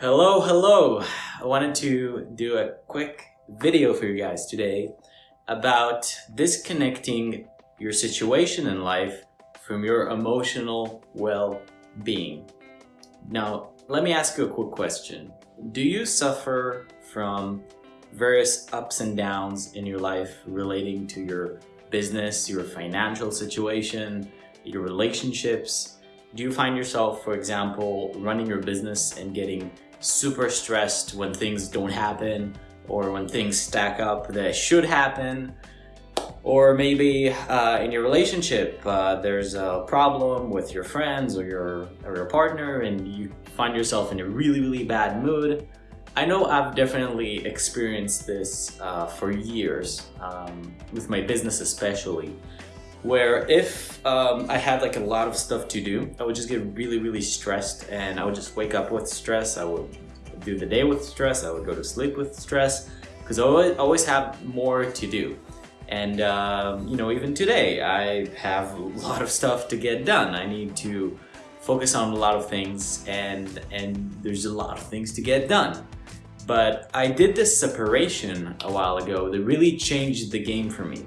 Hello, hello. I wanted to do a quick video for you guys today about disconnecting your situation in life from your emotional well-being. Now, let me ask you a quick question. Do you suffer from various ups and downs in your life relating to your business, your financial situation, your relationships? Do you find yourself, for example, running your business and getting super stressed when things don't happen or when things stack up that should happen? Or maybe uh, in your relationship, uh, there's a problem with your friends or your, or your partner and you find yourself in a really, really bad mood. I know I've definitely experienced this uh, for years, um, with my business especially, where if um, I had like a lot of stuff to do, I would just get really, really stressed and I would just wake up with stress. I would do the day with stress. I would go to sleep with stress because I always, have more to do. And, um, you know, even today, I have a lot of stuff to get done. I need to focus on a lot of things and, and there's a lot of things to get done. But I did this separation a while ago that really changed the game for me.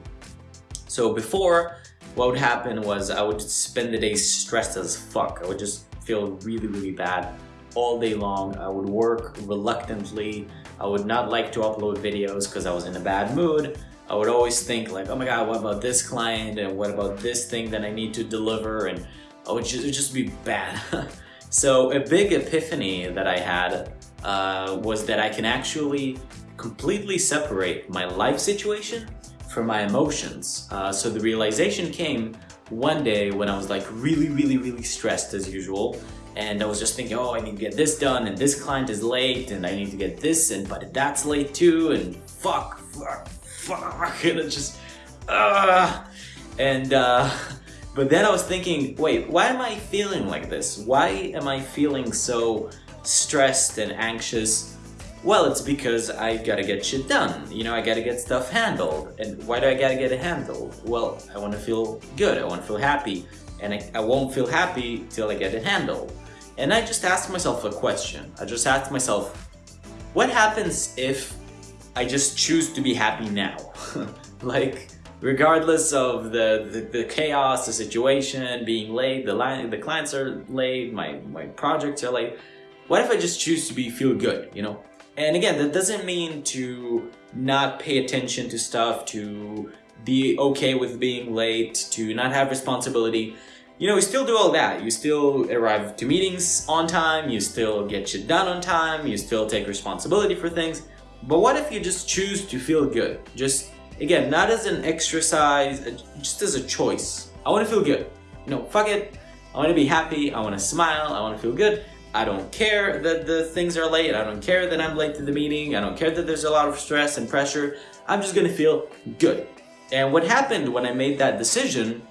So before, what would happen was I would spend the day stressed as fuck. I would just feel really, really bad all day long. I would work reluctantly. I would not like to upload videos because I was in a bad mood. I would always think like, oh my god, what about this client and what about this thing that I need to deliver and I would just, just be bad. so a big epiphany that I had uh, was that I can actually completely separate my life situation from my emotions. Uh, so the realization came one day when I was like really, really, really stressed as usual. And I was just thinking, oh, I need to get this done and this client is late and I need to get this and but that's late too and fuck, fuck, fuck. And it just, uh, and uh, but then I was thinking, wait, why am I feeling like this? Why am I feeling so stressed and anxious? Well, it's because I gotta get shit done. You know, I gotta get stuff handled. And why do I gotta get it handled? Well, I wanna feel good, I wanna feel happy. And I, I won't feel happy till I get it handled. And I just asked myself a question. I just asked myself, what happens if I just choose to be happy now? like, regardless of the, the, the, chaos, the situation, being late, the, line, the clients are late, my, my projects are late, what if I just choose to be feel good, you know? And again, that doesn't mean to not pay attention to stuff, to be okay with being late, to not have responsibility. You know, you still do all that. You still arrive to meetings on time, you still get shit done on time, you still take responsibility for things. But what if you just choose to feel good? Just, again, not as an exercise, uh, just as a choice. I want to feel good. You know, fuck it. I want to be happy, I want to smile, I want to feel good. I don't care that the things are late. I don't care that I'm late to the meeting. I don't care that there's a lot of stress and pressure. I'm just gonna feel good. And what happened when I made that decision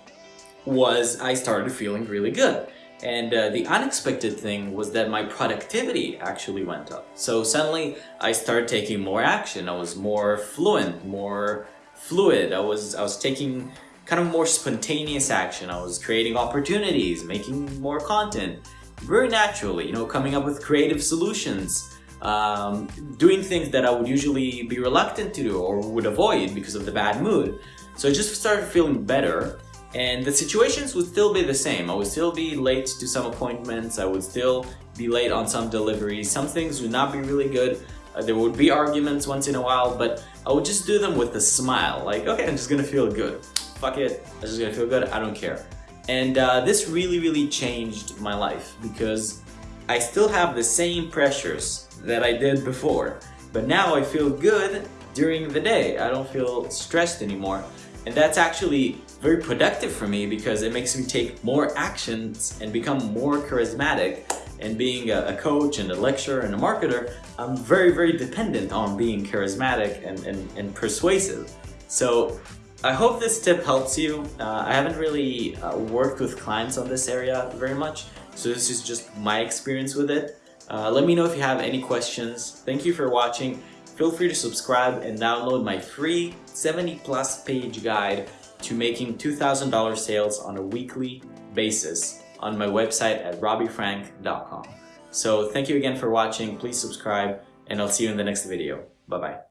was I started feeling really good. And uh, the unexpected thing was that my productivity actually went up. So suddenly I started taking more action. I was more fluent, more fluid. I was, I was taking kind of more spontaneous action. I was creating opportunities, making more content very naturally, you know, coming up with creative solutions, um, doing things that I would usually be reluctant to do or would avoid because of the bad mood. So I just started feeling better and the situations would still be the same. I would still be late to some appointments, I would still be late on some deliveries, some things would not be really good, uh, there would be arguments once in a while, but I would just do them with a smile, like, okay, I'm just gonna feel good. Fuck it, I'm just gonna feel good, I don't care. And uh, this really, really changed my life because I still have the same pressures that I did before, but now I feel good during the day. I don't feel stressed anymore. And that's actually very productive for me because it makes me take more actions and become more charismatic. And being a, coach and a lecturer and a marketer, I'm very, very dependent on being charismatic and, and, and persuasive. So I hope this tip helps you. Uh, I haven't really uh, worked with clients on this area very much, so this is just my experience with it. Uh, let me know if you have any questions. Thank you for watching. Feel free to subscribe and download my free 70 plus page guide to making $2,000 sales on a weekly basis on my website at robbiefrank.com. So thank you again for watching. Please subscribe and I'll see you in the next video. Bye-bye.